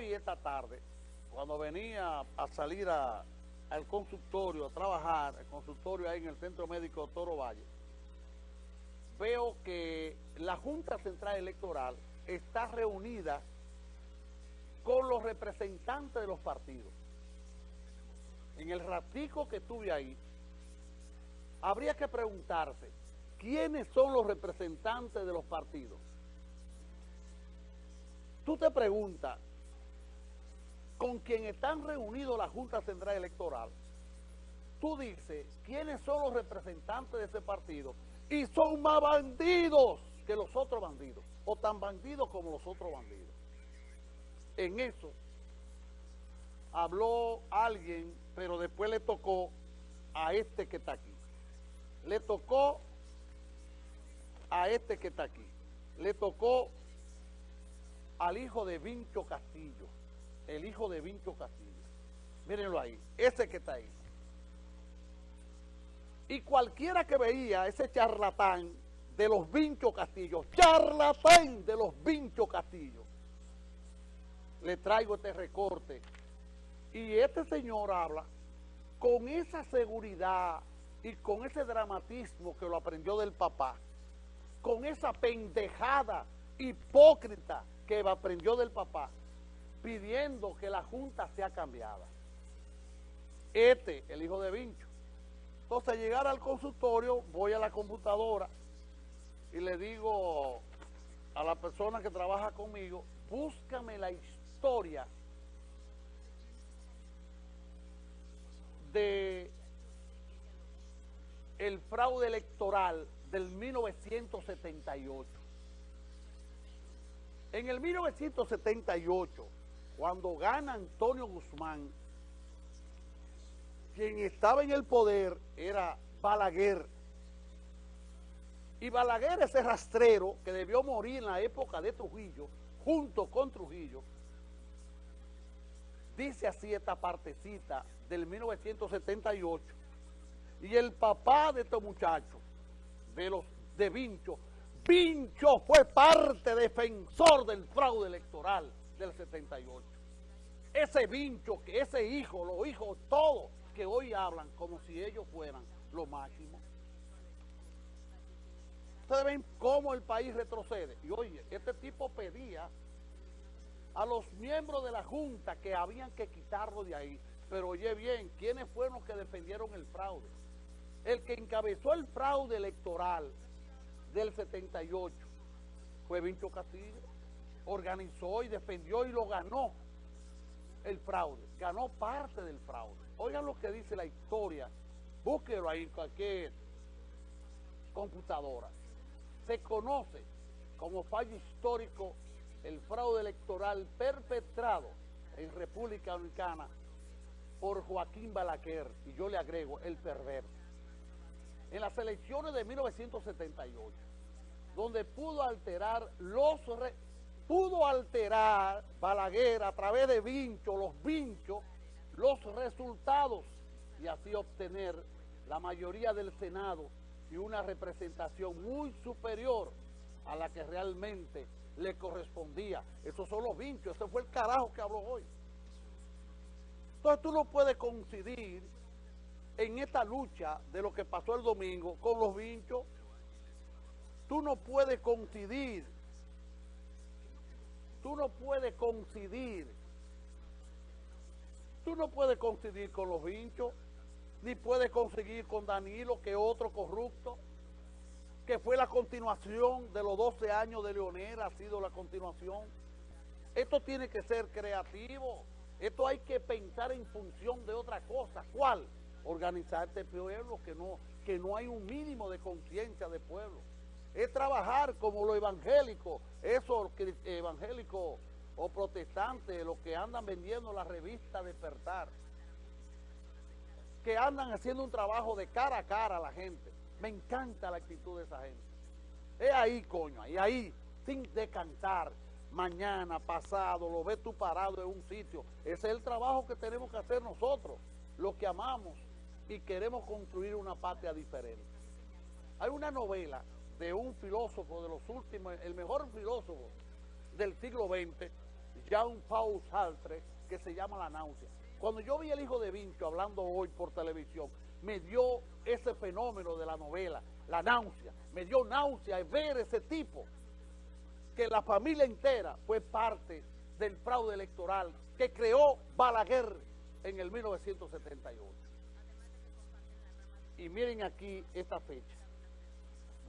hoy, esta tarde, cuando venía a salir al consultorio, a trabajar, el consultorio ahí en el Centro Médico Toro Valle, veo que la Junta Central Electoral está reunida con los representantes de los partidos. En el ratico que estuve ahí, habría que preguntarse, ¿quiénes son los representantes de los partidos? Tú te preguntas, con quien están reunidos la Junta Central Electoral, tú dices, ¿quiénes son los representantes de ese partido? Y son más bandidos que los otros bandidos, o tan bandidos como los otros bandidos. En eso habló alguien, pero después le tocó a este que está aquí. Le tocó a este que está aquí. Le tocó al hijo de Vincho Castillo. El hijo de Vincho Castillo. Mírenlo ahí. Ese que está ahí. Y cualquiera que veía ese charlatán de los Vincho Castillo, charlatán de los Vincho Castillo, le traigo este recorte. Y este señor habla con esa seguridad y con ese dramatismo que lo aprendió del papá, con esa pendejada hipócrita que aprendió del papá, pidiendo que la Junta sea cambiada. Este, el hijo de Vincho. Entonces, llegar al consultorio, voy a la computadora y le digo a la persona que trabaja conmigo, búscame la historia de el fraude electoral del 1978. En el 1978, cuando gana Antonio Guzmán, quien estaba en el poder era Balaguer. Y Balaguer, ese rastrero que debió morir en la época de Trujillo, junto con Trujillo, dice así esta partecita del 1978, y el papá de estos muchachos, de los de Vincho, Vincho fue parte defensor del fraude electoral del 78. Ese Vincho, que ese hijo, los hijos todos, que hoy hablan como si ellos fueran lo máximo. Ustedes ven cómo el país retrocede. Y oye, este tipo pedía a los miembros de la Junta que habían que quitarlo de ahí. Pero oye bien, ¿quiénes fueron los que defendieron el fraude? El que encabezó el fraude electoral del 78 fue Vincho Castillo. Organizó y defendió y lo ganó el fraude. Ganó parte del fraude. Oigan lo que dice la historia. Búsquelo ahí en cualquier computadora. Se conoce como fallo histórico el fraude electoral perpetrado en República Dominicana por Joaquín Balaquer, y yo le agrego, el perverso. En las elecciones de 1978, donde pudo alterar los... pudo alterar Balaguer a través de vinchos, los vinchos, los resultados y así obtener la mayoría del Senado y una representación muy superior a la que realmente le correspondía. Esos son los vinchos, ese fue el carajo que habló hoy. Entonces tú no puedes coincidir en esta lucha de lo que pasó el domingo con los vinchos. Tú no puedes coincidir. Tú no puedes coincidir. Tú no puedes coincidir con los vinchos, ni puedes conseguir con Danilo, que otro corrupto que fue la continuación de los 12 años de Leonel, ha sido la continuación. Esto tiene que ser creativo, esto hay que pensar en función de otra cosa. ¿Cuál? Organizar este pueblo, que no, que no hay un mínimo de conciencia de pueblo. Es trabajar como los evangélicos, esos evangélicos o protestantes, los que andan vendiendo la revista Despertar, que andan haciendo un trabajo de cara a cara a la gente me encanta la actitud de esa gente. Es ahí, coño, y ahí, sin decantar, mañana, pasado, lo ves tú parado en un sitio. Ese es el trabajo que tenemos que hacer nosotros, los que amamos y queremos construir una patria diferente. Hay una novela de un filósofo de los últimos, el mejor filósofo del siglo XX, Jean-Paul Sartre que se llama La náusea. Cuando yo vi el hijo de Vincho hablando hoy por televisión, me dio ese fenómeno de la novela, la náusea. Me dio náusea ver ese tipo, que la familia entera fue parte del fraude electoral que creó Balaguer en el 1978. Y miren aquí esta fecha.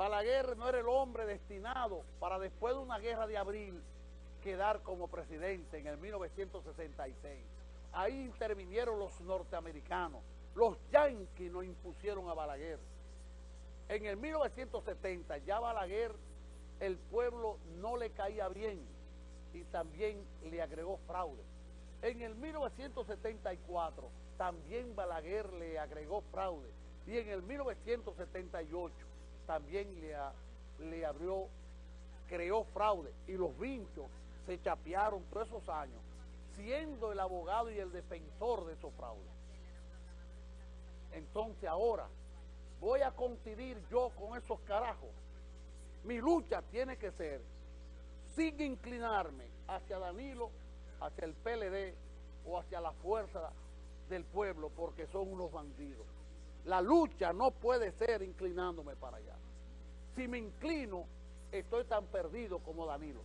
Balaguer no era el hombre destinado para después de una guerra de abril quedar como presidente en el 1966. Ahí intervinieron los norteamericanos. Los yanquis nos impusieron a Balaguer. En el 1970 ya Balaguer, el pueblo no le caía bien y también le agregó fraude. En el 1974 también Balaguer le agregó fraude y en el 1978 también le, le abrió, creó fraude y los vinchos se chapearon todos esos años siendo el abogado y el defensor de esos fraudes. Entonces ahora voy a coincidir yo con esos carajos. Mi lucha tiene que ser sin inclinarme hacia Danilo, hacia el PLD o hacia la fuerza del pueblo porque son unos bandidos. La lucha no puede ser inclinándome para allá. Si me inclino, estoy tan perdido como Danilo.